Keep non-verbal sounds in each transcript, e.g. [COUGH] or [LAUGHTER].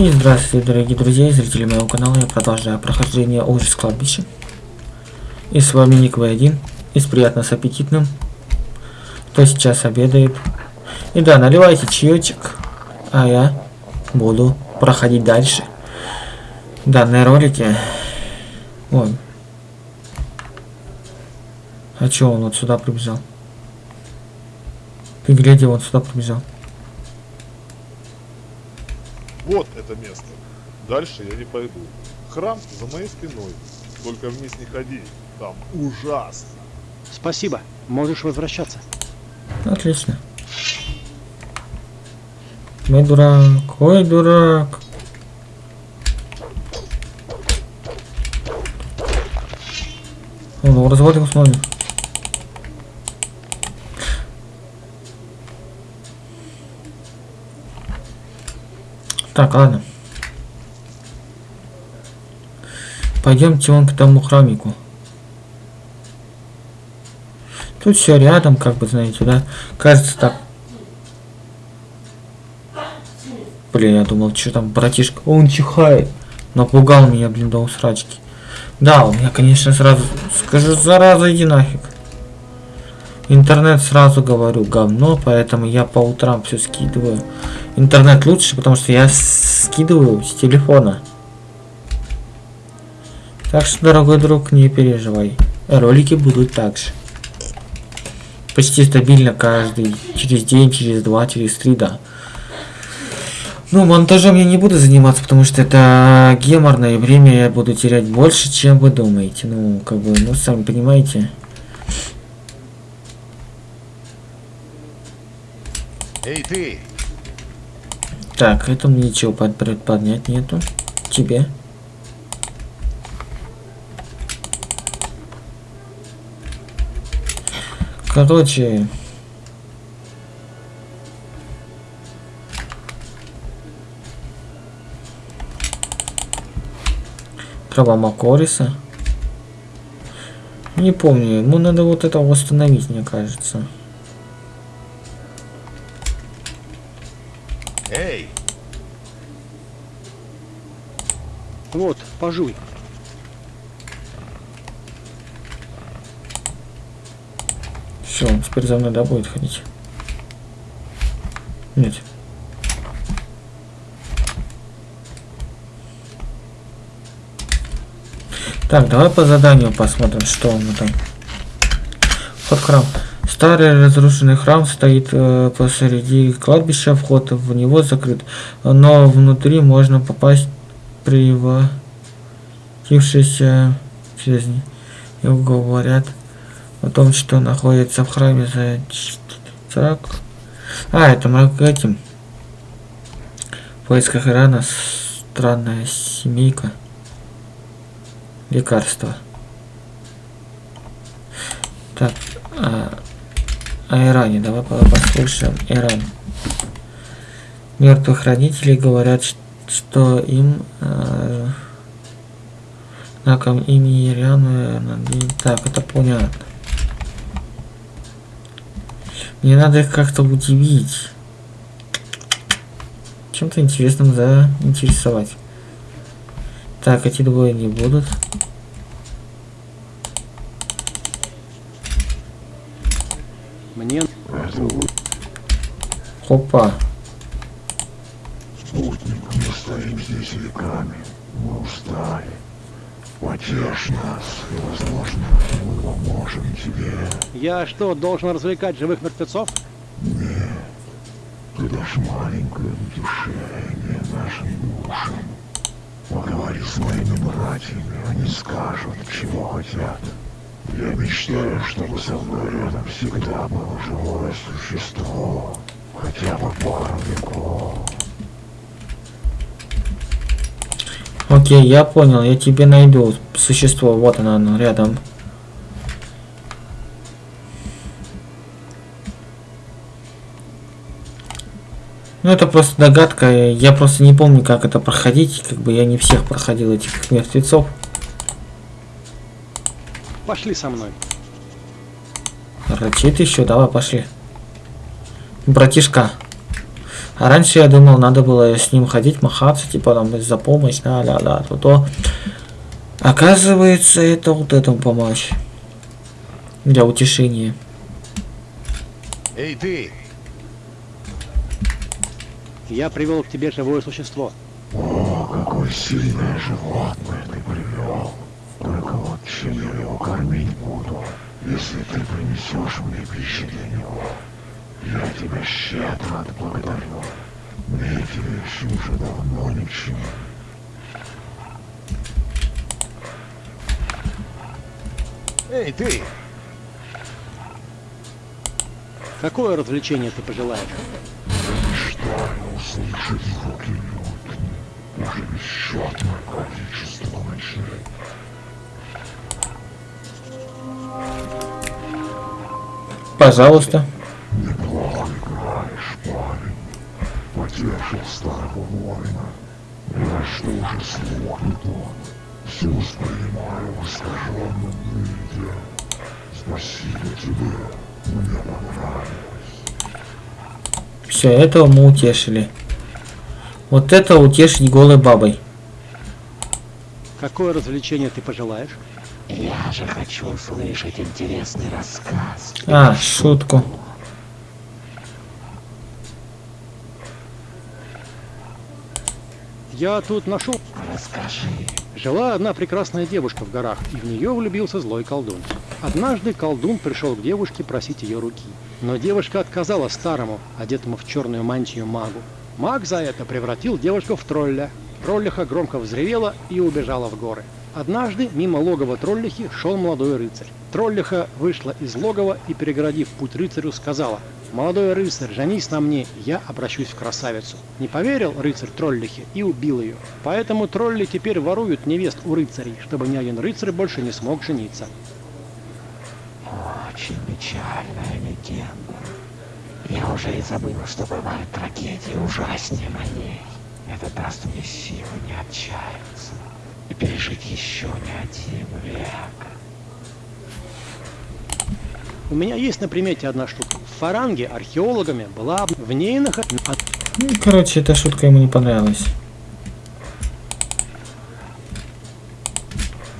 И здравствуйте, дорогие друзья и зрители моего канала. Я продолжаю прохождение ужас кладбища. И с вами Ник В1. И с приятно с аппетитным. Кто сейчас обедает. И да, наливайте чаечек. А я буду проходить дальше. Данные ролики. Ой. А чё он вот сюда прибежал? Ты гляди, он сюда прибежал. Вот это место. Дальше я не пойду. Храм за моей спиной. Только вниз не ходи. Там ужасно. Спасибо. Можешь возвращаться. Отлично. Ой, дурак, ой, дурак. Ну, развод его смотрим. Так, ладно. Пойдемте вон к тому храмику. Тут все рядом, как бы, знаете, да? Кажется так. Блин, я думал, что там братишка. Он чихает. Напугал меня, блин, до усрачки. Да, у меня, конечно, сразу... Скажу, зараза, иди нафиг. Интернет сразу говорю говно, поэтому я по утрам все скидываю. Интернет лучше, потому что я скидываю с телефона. Так что, дорогой друг, не переживай. Ролики будут также. Почти стабильно каждый. Через день, через два, через три, да. Ну, монтажом я не буду заниматься, потому что это геморное время я буду терять больше, чем вы думаете. Ну, как бы, ну, сами понимаете. Эй, ты! Так, этому ничего под, поднять нету. Тебе. Короче... Трава Макориса. Не помню, ему надо вот это восстановить, мне кажется. Эй! Вот, пожуй. Все, он теперь за мной, да, будет ходить? Нет. Так, давай по заданию посмотрим, что он там. В храм. Старый разрушенный храм стоит э, посреди кладбища, вход в него закрыт, но внутри можно попасть превратившись через него говорят о том, что находится в храме за так. А, это мы этим в поисках Ирана странная семейка лекарства. Так, а, о Иране. Давай послушаем Иран. Мертвых родителей говорят, что им э, знаком имени Ириану Так, это понятно. Мне надо их как-то удивить. Чем-то интересным заинтересовать. Так, эти двое не будут. Мне... Опа. Спутник, мы стоим здесь веками. Мы устали. Потешь нас, и, возможно, мы поможем тебе. Я что, должен развлекать живых мертвецов? Нет. Ты дашь маленькое утешение нашим душам. Поговори с моими братьями, они скажут, чего хотят. Я мечтаю, чтобы со мной рядом всегда было живое существо. Хотя бы пару веков. Окей, я понял, я тебе найду существо. Вот оно, оно рядом. Ну это просто догадка, я просто не помню, как это проходить, как бы я не всех проходил этих мертвецов. Пошли со мной. Рычит еще, давай, пошли. Братишка. А раньше я думал, надо было с ним ходить, махаться, типа там за помощь, да, да, да, то, то. Оказывается, это вот этому помочь. Для утешения. Эй, ты! Я привел к тебе живое существо. О, какое сильное животное ты чем я его кормить буду, если ты принесешь мне пищу для него? Я тебя щедро отблагодарю. Мне эти вещи уже давно ни к чему. Эй, ты! Какое развлечение ты пожелаешь? Мечтаю услышать звуки лютни. Уже бесчетное количество ночей. Пожалуйста. Неплохо играешь, парень. Потешил старого воина. Я что уже слух не тот. Все воспринимаю в искаженном виде. Спасибо тебе. Мне понравилось. Все, этого мы утешили. Вот это утешить голой бабой. Какое развлечение ты пожелаешь? Я же хочу услышать интересный рассказ. А, шутку. Я тут нашел. Расскажи. Жила одна прекрасная девушка в горах, и в нее влюбился злой колдун. Однажды колдун пришел к девушке просить ее руки. Но девушка отказала старому, одетому в черную мантию магу. Маг за это превратил девушку в тролля. Троллиха громко взревела и убежала в горы. Однажды мимо логова троллихи шел молодой рыцарь. Троллиха вышла из логова и, перегородив путь рыцарю, сказала «Молодой рыцарь, женись на мне, я обращусь в красавицу». Не поверил рыцарь троллихе и убил ее. Поэтому тролли теперь воруют невест у рыцарей, чтобы ни один рыцарь больше не смог жениться. Очень печальная легенда. Я уже и забыл, что бывают трагедии ужаснее моей. Это даст мне силы не отчаяться и пережить еще не один век. У меня есть на примете одна штука. В Фаранге археологами была в ней нах... от- Ну, короче, эта шутка ему не понравилась.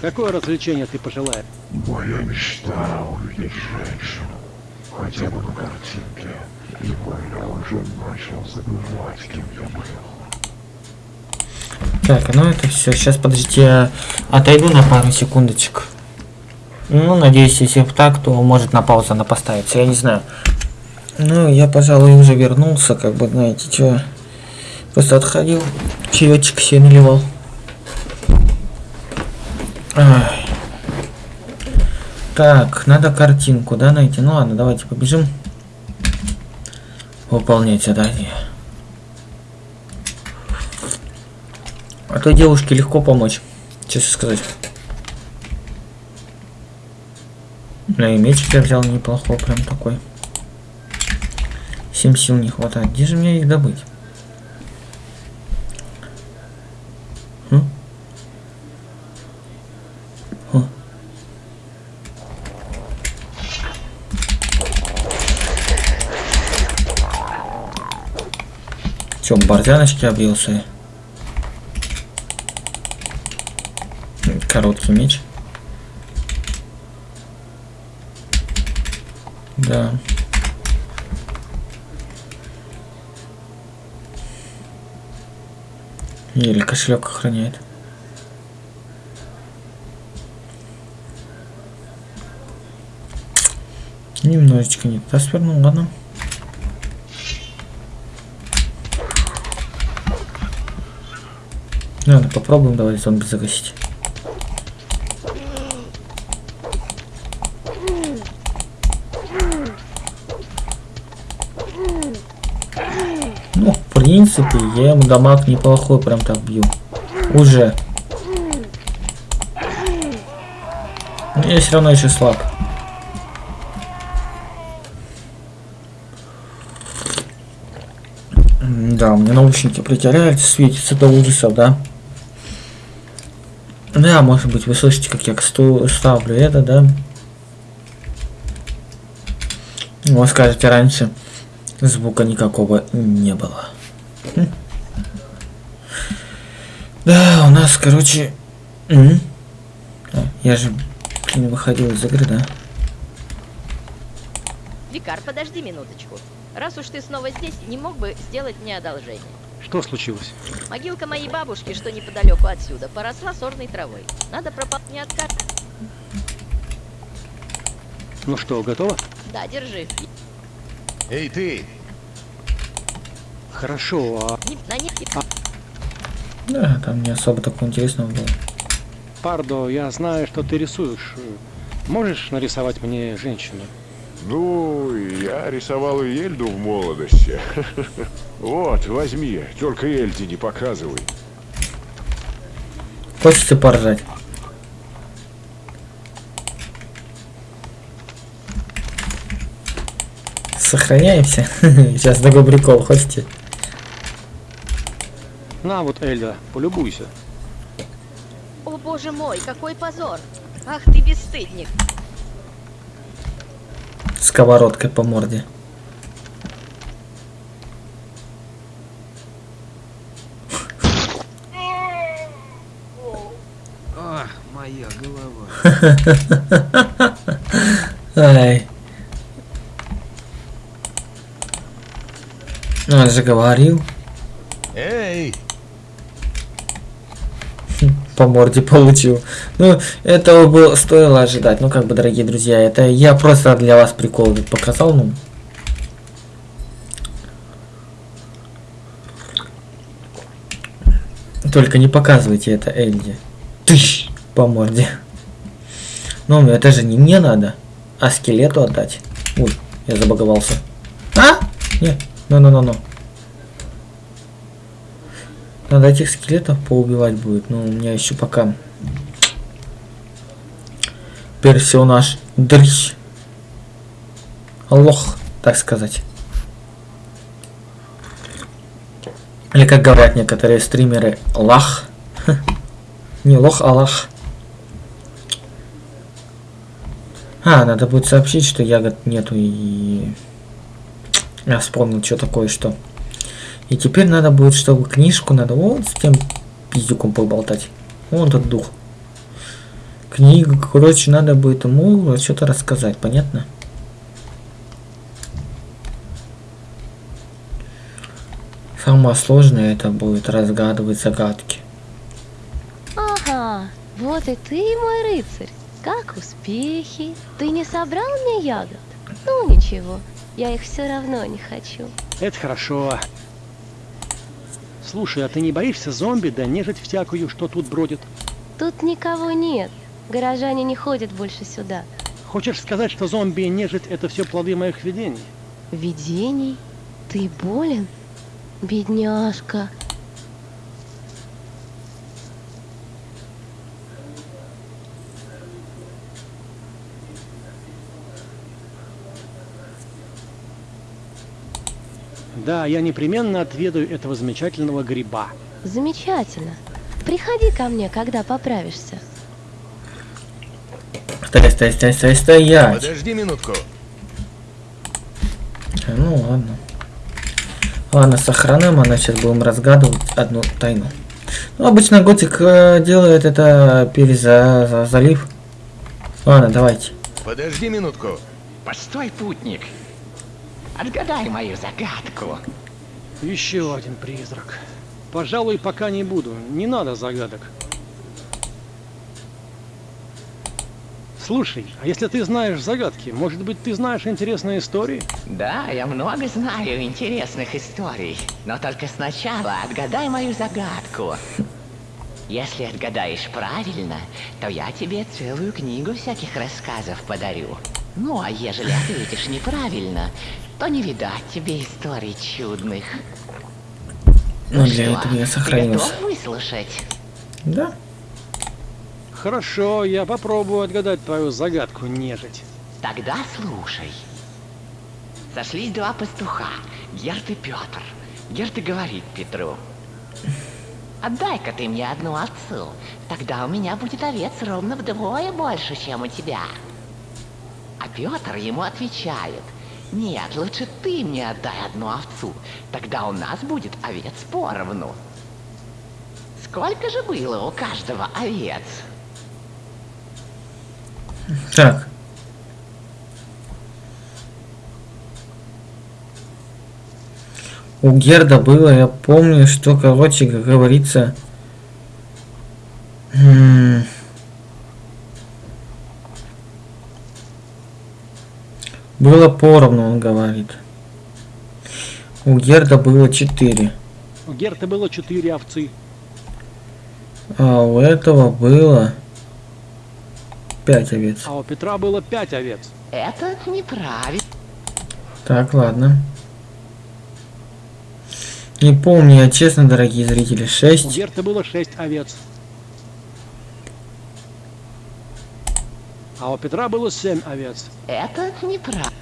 Какое развлечение ты пожелаешь? Моя мечта увидеть женщину. Хотя бы на картинке. Ибо я уже начал забывать, кем я был. Так, ну это все. Сейчас, подождите, я отойду на пару секундочек. Ну, надеюсь, если так, то может на паузу она поставится, я не знаю. Ну, я, пожалуй, уже вернулся, как бы, знаете, что. Просто отходил, чаечек себе наливал. Так, надо картинку, да, найти? Ну ладно, давайте побежим. Выполнять задание. А то девушке легко помочь, честно сказать. Ну и мечик я взял неплохой, прям такой. Семь сил не хватает. Где же мне их добыть? М? О. Чё, борзяночки объелся? Короткий меч. Да. Или кошелек охраняет. Немножечко не туда свернул, ладно. Ладно, попробуем давай зомби загасить. Ну, в принципе, я ему дамаг неплохой, прям так бью. Уже. Но я все равно еще слаб. Да, у меня наушники притираются, светятся до ужасов, да? Да, может быть, вы слышите, как я ставлю это, да? Вы скажете, раньше звука никакого не было. Да, у нас, короче... А, я же, блин, выходил из игры, да? Викар, подожди минуточку. Раз уж ты снова здесь, не мог бы сделать мне одолжение? Что случилось? Могилка моей бабушки, что неподалеку отсюда, поросла сорной травой. Надо пропал не откат. Ну что, готово? Да, держи. Эй, ты! Хорошо, а Не- на них Да, там не особо такого интересного было. Пардо, я знаю, что ты рисуешь. Можешь нарисовать мне женщину? Ну, я рисовал и Эльду в молодости. [LAUGHS] Вот, возьми, только Эльде не показывай. Хочется поржать. Сохраняемся. [LAUGHS] Сейчас такой прикол, хотите? На вот, Эльда, полюбуйся. О боже мой, какой позор! Ах ты бесстыдник! Сковородкой по морде. Ах, моя голова. [LAUGHS] Ай. Ну, он же говорил, Эй! По морде [LAUGHS] получил. Ну, этого было стоило ожидать. Ну, как бы, дорогие друзья, это я просто для вас прикол показал, ну. Только не показывайте это Эльде. Тыщ! По морде. Ну, это же не мне надо, а скелету отдать. Ой, я забаговался. А? Нет, ну-ну-ну-ну. Надо этих скелетов поубивать будет, но у меня еще пока персонаж дрищ. Лох, так сказать. Или как говорят некоторые стримеры, лах. [LAUGHS] Не лох, а лах. А, надо будет сообщить, что ягод нету и... Я вспомнил, что такое, что. И теперь надо будет, чтобы книжку надо вот с тем пиздюком поболтать. Вон тот дух. Книгу, короче, надо будет ему что-то рассказать, понятно? Самое сложное это будет разгадывать загадки. Ага, вот и ты, мой рыцарь. Как успехи? Ты не собрал мне ягод? Ну ничего, я их все равно не хочу. Это хорошо. Слушай, а ты не боишься зомби да нежить всякую, что тут бродит? Тут никого нет. Горожане не ходят больше сюда. Хочешь сказать, что зомби и нежить это все плоды моих видений? Видений? Ты болен? Бедняжка. Да, я непременно отведаю этого замечательного гриба. Замечательно. Приходи ко мне, когда поправишься. Стой, стой, стой, стой, стоять. Подожди минутку. А, Ну ладно. Ладно, сохраним, а сейчас будем разгадывать одну тайну. Ну, обычно Готик э, делает это переза за- залив. Ладно, давайте. Подожди минутку. Постой, путник. Отгадай мою загадку. Еще один призрак. Пожалуй, пока не буду. Не надо загадок. Слушай, а если ты знаешь загадки, может быть, ты знаешь интересные истории? Да, я много знаю интересных историй. Но только сначала отгадай мою загадку. Если отгадаешь правильно, то я тебе целую книгу всяких рассказов подарю. Ну, а ежели ответишь неправильно, то не видать тебе историй чудных. Ну, для что, этого я ты сохранился. готов выслушать? Да? Хорошо, я попробую отгадать твою загадку, нежить. Тогда слушай. Сошлись два пастуха, Герт и Петр. Герт и говорит Петру. Отдай-ка ты мне одну овцу, тогда у меня будет овец ровно вдвое больше, чем у тебя. А Петр ему отвечает. Нет, лучше ты мне отдай одну овцу. Тогда у нас будет овец поровну. Сколько же было у каждого овец? Так. У Герда было, я помню, что, короче, как говорится... м, Было поровну, он говорит. У Герда было 4. У Герты было четыре овцы. А у этого было 5 овец. А у Петра было пять овец. Это неправильно. Так, ладно. Не помню, я честно, дорогие зрители, У 6. Герты было шесть овец. А у Петра было семь овец. Это неправильно.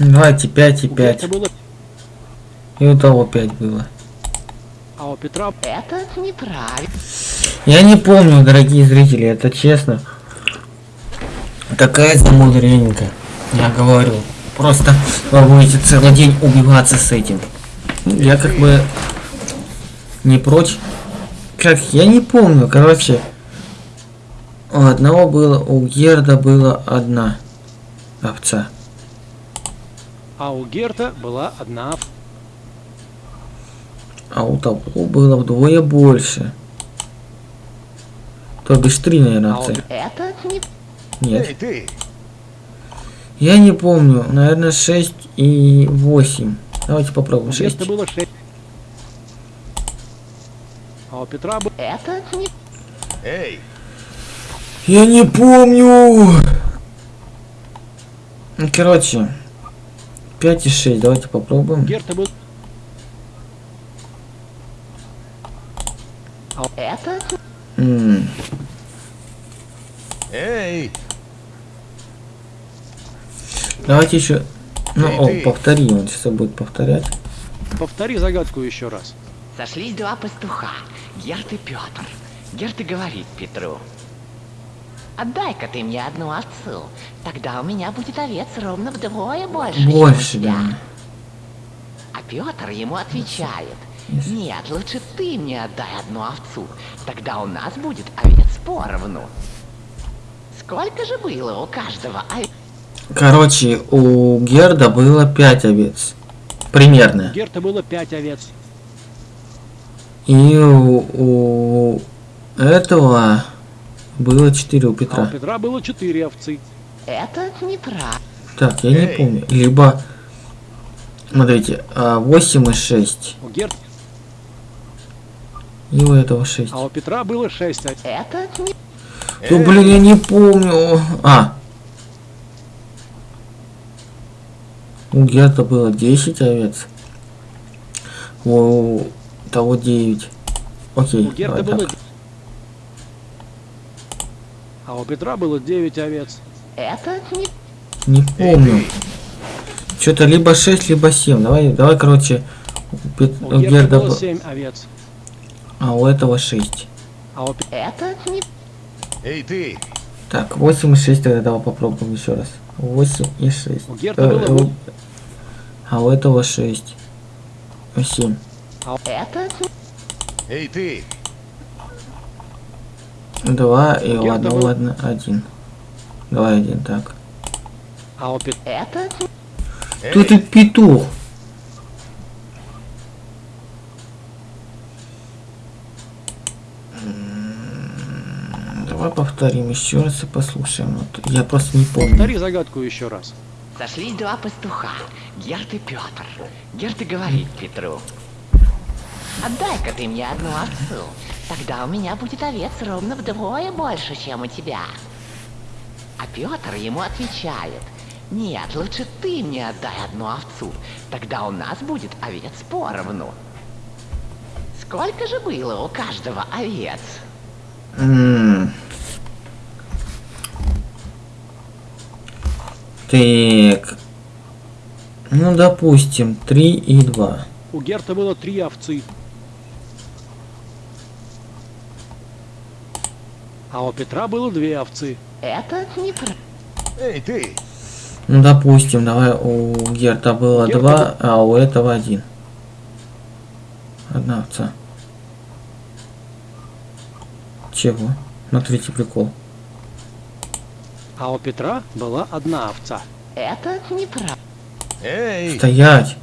Давайте 5 и У 5. Герты было... И у того 5 было. А у Петра... Это неправильно. Я не помню, дорогие зрители, это честно. Какая замудренька. Я говорю. Просто вы будете целый день убиваться с этим. Я как бы не прочь. Как, я не помню, короче. У одного было, у Герда было одна овца. А у Герта была одна овца. А у того было вдвое больше. То бишь три, наверное, А овцы. Это не... Нет. Эй, ты! Я не помню. Наверное, 6 и 8. Давайте попробуем. У 6. Герты было шесть. А у Петра было... Это не... Эй! Я не помню. Ну, Короче. 5 и 6. Давайте попробуем. Это Эй! Давайте еще... Ну, Эй, о, ты. повтори. Он сейчас будет повторять. Повтори загадку еще раз. Сошлись два пастуха, Герт и Петр. Герт и говорит Петру. Отдай-ка ты мне одну овцу, тогда у меня будет овец ровно вдвое больше, чем у Больше, тебя. да. А Петр ему отвечает. Нет, лучше ты мне отдай одну овцу, тогда у нас будет овец поровну. Сколько же было у каждого овец? Короче, у Герда было 5 овец. Примерно. У Герта было пять овец. И у, у этого было 4 у А у Петра. Петра было четыре овцы. Это неправильно. Так, я не Эй. помню. Либо... Смотрите, 8 и 6. У Герт... И у этого 6. А у Петра было шесть. Это не... Ну, блин, я не помню. А. У Герта было 10 овец. У того 9. Окей, У Герта было... так. А у Петра было девять овец. Это не... Не помню. Что-то либо 6, либо 7. Давай, давай, короче, у, Пет- У у Герда было был- семь овец. а у этого 6. А у Петра... Это не... Эй, ты! Так, 8 и 6 тогда давай попробуем еще раз. 8 и 6. У Герта было у- А у этого 6. 7. Это не... Эй, ты! 2 и Герда одного был- одна- один. Давай один, так. А у Петра... Это! Тут и петух. М, Давай повторим еще раз и послушаем. Вот Я просто не помню. Повтори загадку еще раз. Сошлись два пастуха, Герт и Петр. Герт и говорит Петру. Отдай-ка ты мне одну овцу, тогда у меня будет овец ровно вдвое больше, чем у тебя. А Петр ему отвечает. Нет, лучше ты мне отдай одну овцу, тогда у нас будет овец поровну. Сколько же было у каждого овец? М. Так. Ну, допустим, 3 и 2. У Герта было три овцы. А у Петра было две овцы. Это не про... Эй, ты! Ну, допустим, давай у Герта было Герта два, а у этого один. Одна овца. Чего? Смотрите прикол. А у Петра была одна овца. Это неправда. Эй! Стоять!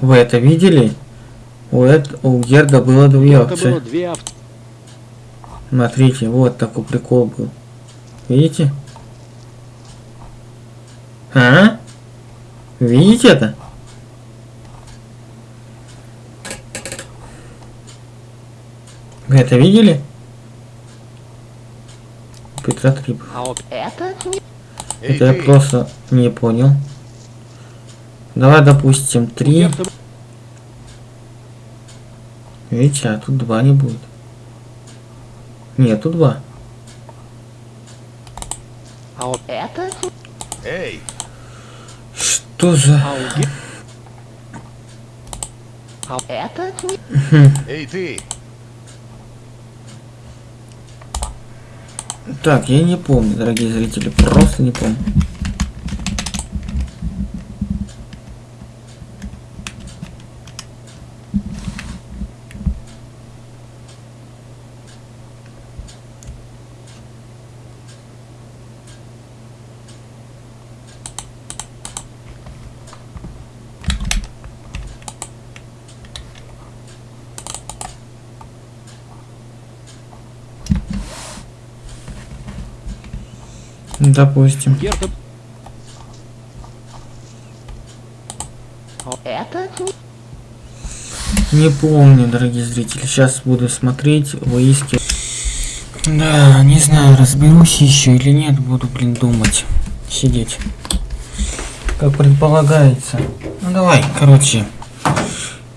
Вы это видели? У, эт- у Герда было две Герта было овцы. две овцы. Смотрите, вот такой прикол был. Видите? А? Видите это? Вы это видели? Петра три было. А у Это Это я просто не понял. Давай, допустим, три. Видите, а тут два не будет. Нет, тут два. а у, Это Эй! Что за... а Ге- Это. Эй, ты! Так, я не помню, дорогие зрители, просто не помню. Допустим. Не... Не помню, дорогие зрители. Сейчас буду смотреть, выискивать. Да, не знаю, разберусь еще или нет. Буду, блин, думать. Сидеть. Как предполагается. Ну давай, короче.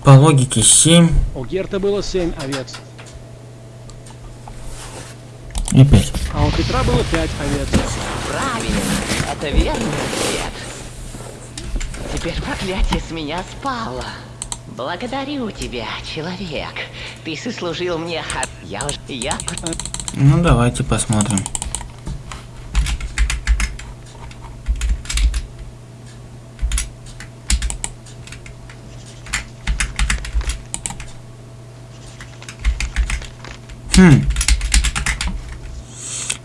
По логике 7 у Герта было семь овец, и 5. а у Петра было пять овец. Правильно. Это верный ответ. Теперь проклятие с меня спало. Благодарю тебя, человек. Ты сослужил мне ха... Я уже... Я... Ну давайте посмотрим. Хм.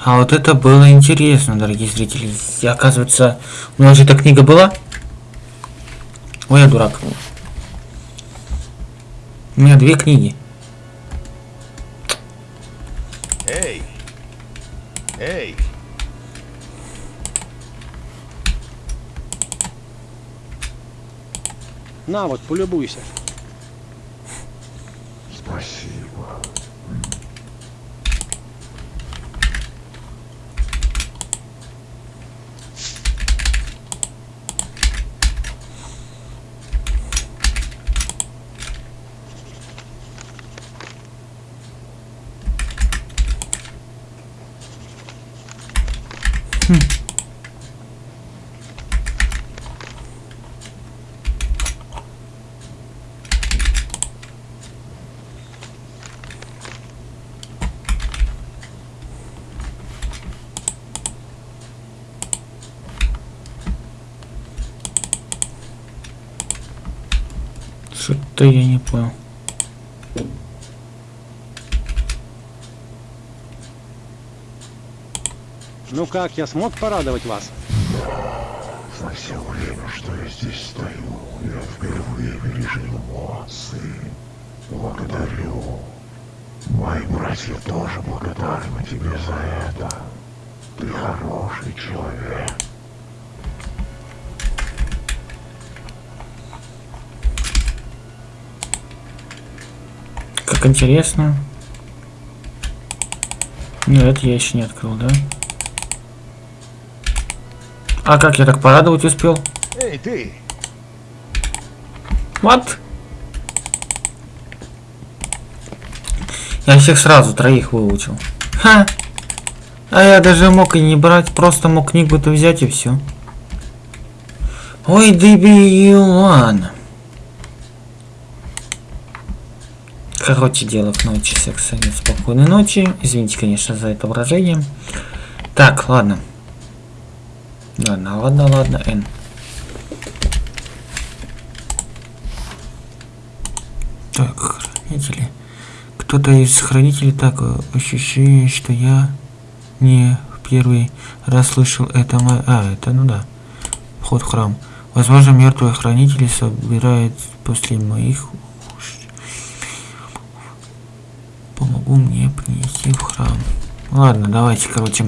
А вот это было интересно, дорогие зрители. И, оказывается, у нас же эта книга была. Ой, я дурак. У меня две книги. Эй! Эй! На вот, полюбуйся. Спасибо. Что-то я не понял. Ну как, я смог порадовать вас? За все время, что я здесь стою, я впервые пережил эмоции. Благодарю. Мои братья тоже благодарны тебе за это. Ты хороший человек. Как интересно. Ну, это я еще не открыл, да? А как я так порадовать успел? Эй, ты! Вот. Я всех сразу троих выучил. Ха. А я даже мог и не брать, просто мог книгу-то взять и все. Ой, дебил, ладно. Короче, дело к ночи, секса нет, спокойной ночи. Извините, конечно, за это выражение. Так, ладно. Ладно, ладно, ладно, Н. Так, хранители. Кто-то из хранителей так э, ощущение, что я не в первый раз слышал это. А, это ну да. Вход в храм. Возможно, мертвые хранители собирают после моих помогу мне принести в храм. Ладно, давайте, короче,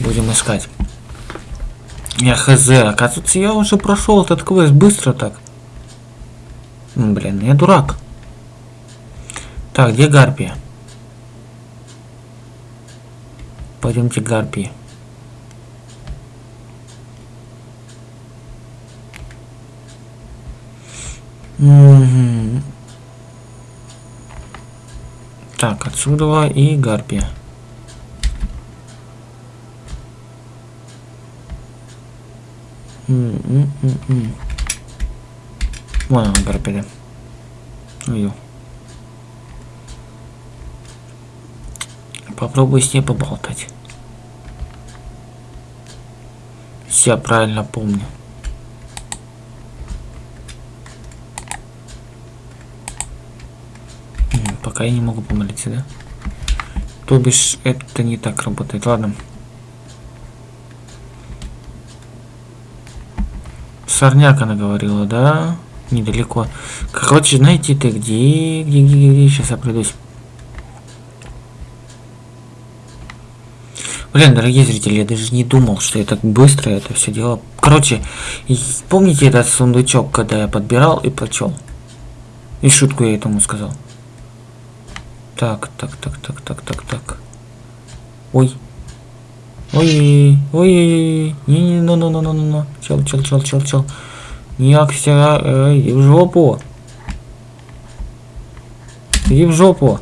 будем искать. Я хз, оказывается, я уже прошел этот квест быстро так. М, Блин, я дурак. Так, где Гарпия? Пойдемте к Гарпии. Мгм. Так, отсюда и Гарпия. Вон она, Гарпия. Ой. Попробуй с ней поболтать. Все правильно помню. М, Пока я не могу помолиться, да? То бишь, это не так работает. Ладно. Сорняк она говорила, да? Недалеко. Короче, знаете ты где? Где, где, где? Сейчас я пройдусь. Блин, дорогие зрители, я даже не думал, что я так быстро это все дело. Короче, помните этот сундучок, когда я подбирал и прочел? И шутку я этому сказал. Так, так, так, так, так, так, так. Ой. Ой, ой, не, не, ну, ну, ну, ну, ну, ну, чел, чел, чел, чел, чел. Ніяк ся, ей, іди в жопу. Иди в жопу.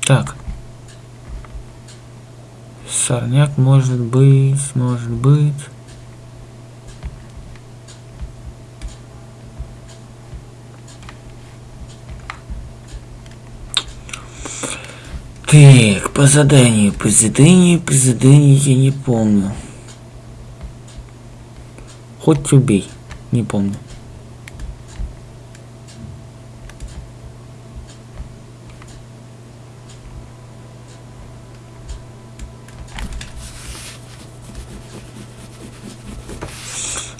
Так. Сорняк может быть, может быть. Так, по заданию, по заданию, по заданию я не помню. Хоть убей, не помню.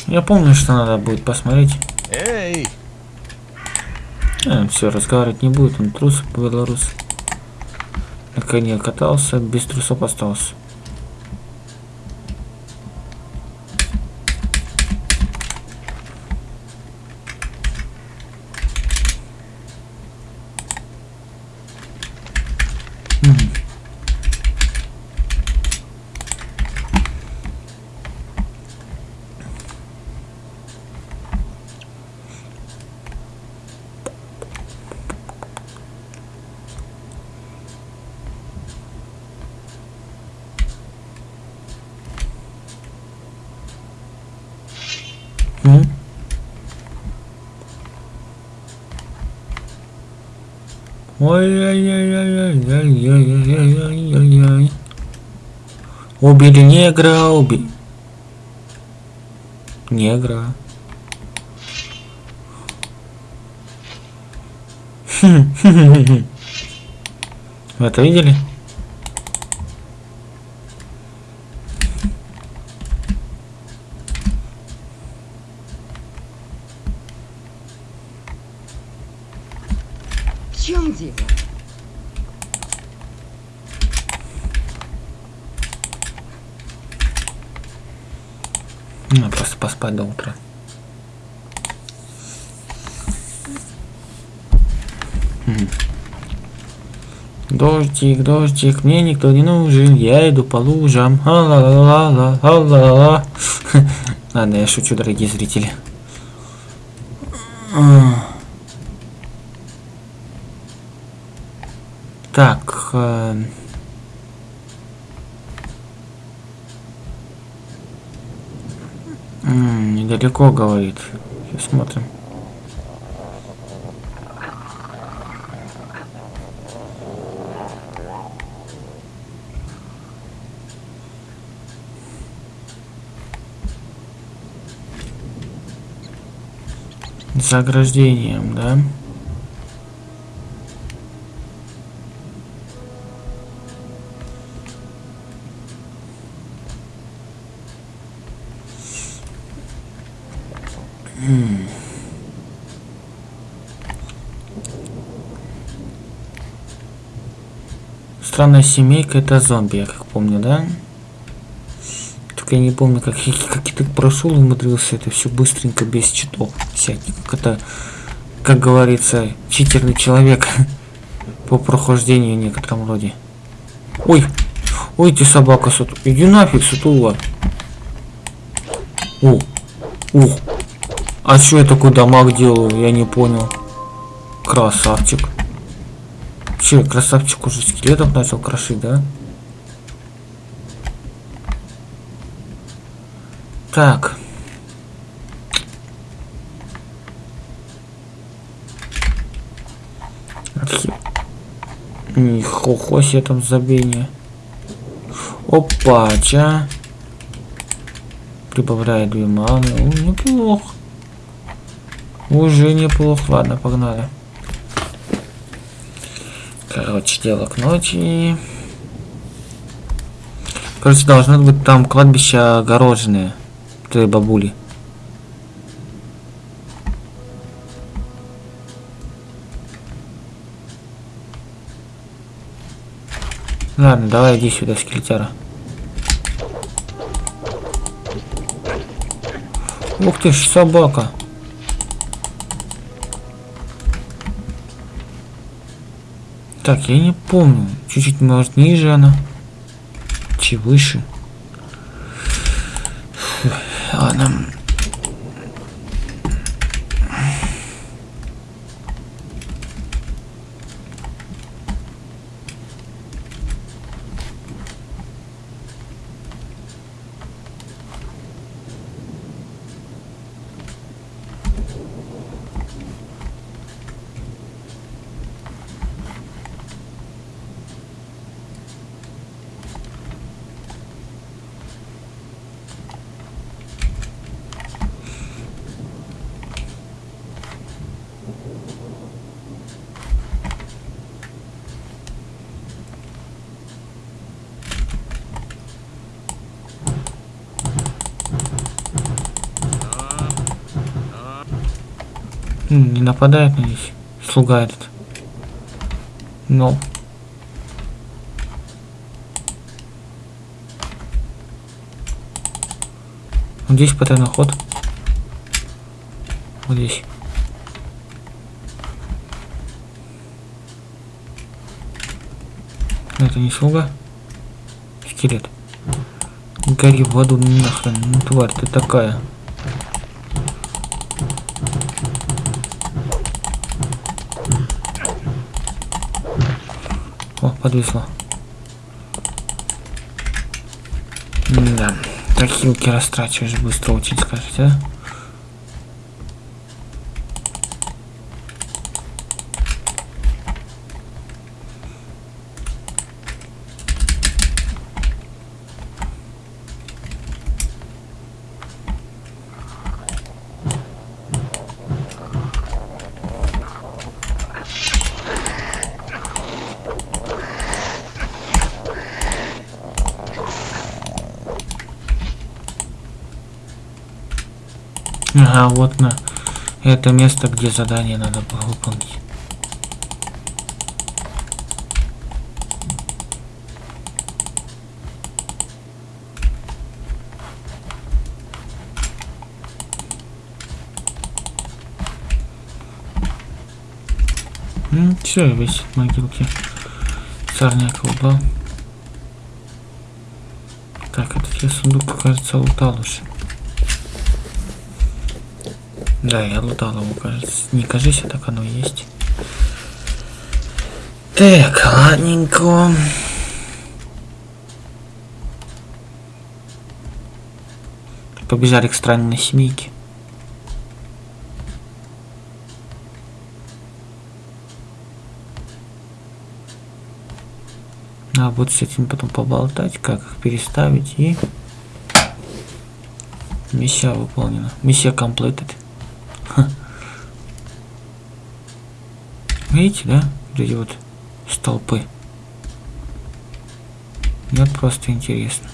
Я помню, что надо будет посмотреть. Эй! все, разговаривать не будет, он трус белорус. На коне катался, без трусов остался. М? Ой-ой-ой-ой-ой-ой-ой-ой-ой. Убили негра, уби... Негра. Вы это видели? спать до утра. Дождик, дождик, мне никто не нужен, я иду по лужам. А -ла -ла -ла -ла, -ла. Ладно, я шучу, дорогие зрители. Так. Э М -м, недалеко, говорит. Сейчас смотрим. заграждением, да? Странная семейка это зомби, я как помню, да? Только я не помню, как, я- как я так прошел и умудрился это все быстренько, без читов всяких. Как это, как говорится, читерный человек [LAUGHS] по прохождению в некотором роде. Ой, ой, ты собака, суту. Иди нафиг, сутула. О, ух. А что я такой дамаг делаю, я не понял. Красавчик. Че, красавчик уже скелетов начал крошить, да? Так. Нихуя себе там забение. Опа, ча. Прибавляет две маны. О, неплохо. Уже неплохо. Ладно, погнали. Короче, дело к ночи. Короче, должно быть там кладбище огороженное. Той бабули. Ладно, давай иди сюда, скелетяра. Ух ты ж, собака. Так, я не помню. Чуть-чуть, может, ниже она. Чуть выше. Ладно. М, Не нападает надеюсь. Слуга этот. Но. Вот здесь потайной ход. Вот здесь. Это не слуга. Скелет. Гори в воду нахрен. Ну тварь ты такая. О, подвисло. Да. Так хилки растрачиваешь быстро очень, скажете, а? Вот на это место, где задание надо было выполнить. Все, висит в могилке. Сорняк убрал. Так, этот я сундук, кажется, лутал уже. Да, я лутал его, кажется. Не кажись, а так оно есть. Так, ладненько. Побежали к странной семейке. А вот с этим потом поболтать, как их переставить и миссия выполнена. Миссия completed. Ха. Видите, да? Вот эти вот столпы. Мне вот просто интересно.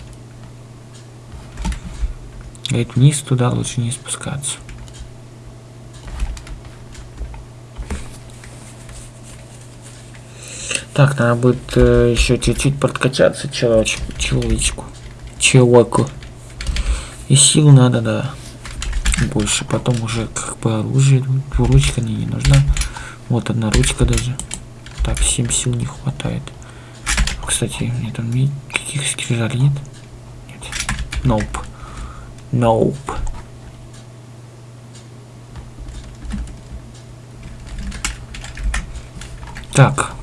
Говорит, вниз туда лучше не спускаться. Так, надо будет э, еще чуть-чуть подкачаться человечку, человечку, человеку. И сил надо, да, больше. Потом уже как бы оружие, ручка мне не нужна. Вот одна ручка даже. Так, 7 сил не хватает. Кстати, мне там каких скрижалей нет? Нет. Nope. Nope. Так.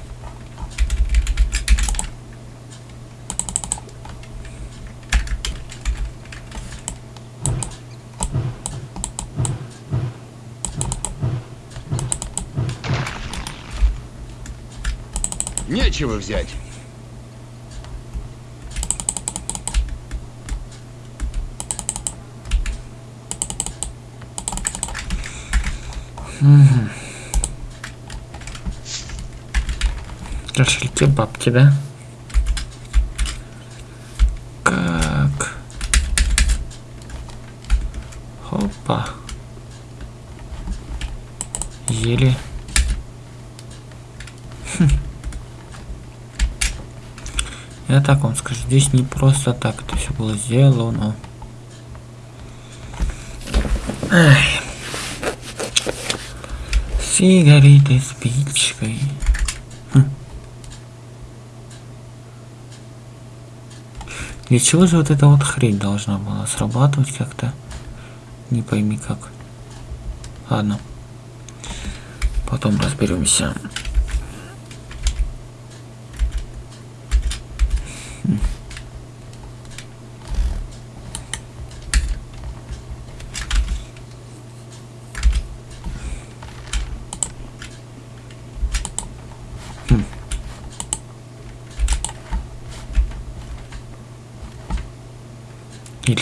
Нечего взять. Кошельки, бабки, да? Как? Хопа. Еле. Хм. Так вам скажу, здесь не просто так это все было сделано. Ай. Сигареты спичкой. Хм. Для чего же вот эта вот хрень должна была срабатывать как-то? Не пойми как. Ладно. Потом разберемся.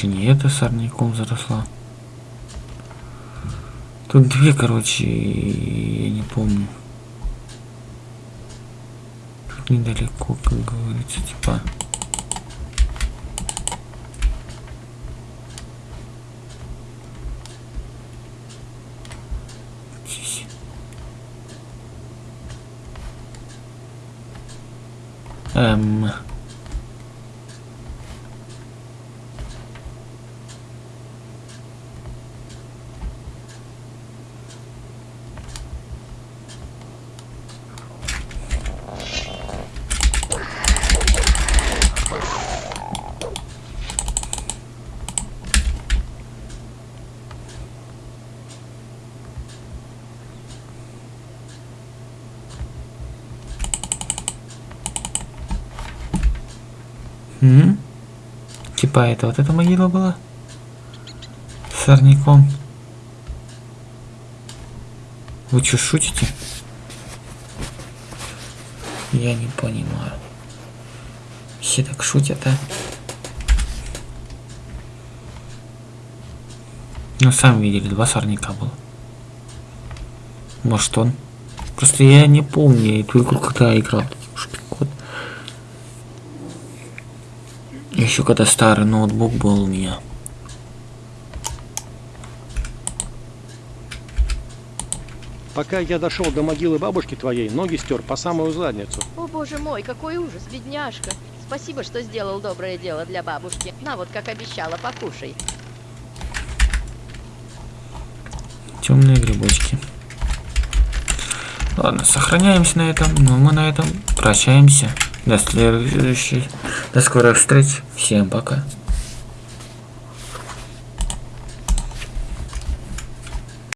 Или не это сорняком заросла? Тут две, короче, я не помню. Тут недалеко, как говорится, типа. Здесь. Эм. М? Типа это вот эта могила была? С сорняком. Вы что, шутите? Я не понимаю. Все так шутят, а? Ну, сами видели, два сорняка было. Может, он? Просто я не помню эту игру, когда играл. Еще когда старый ноутбук был у меня. Пока я дошел до могилы бабушки твоей, ноги стер по самую задницу. О боже мой, какой ужас, бедняжка. Спасибо, что сделал доброе дело для бабушки. На вот, как обещала, покушай. Темные грибочки. Ладно, сохраняемся на этом. Но мы на этом прощаемся. До следующей. До скорых встреч. Всем пока.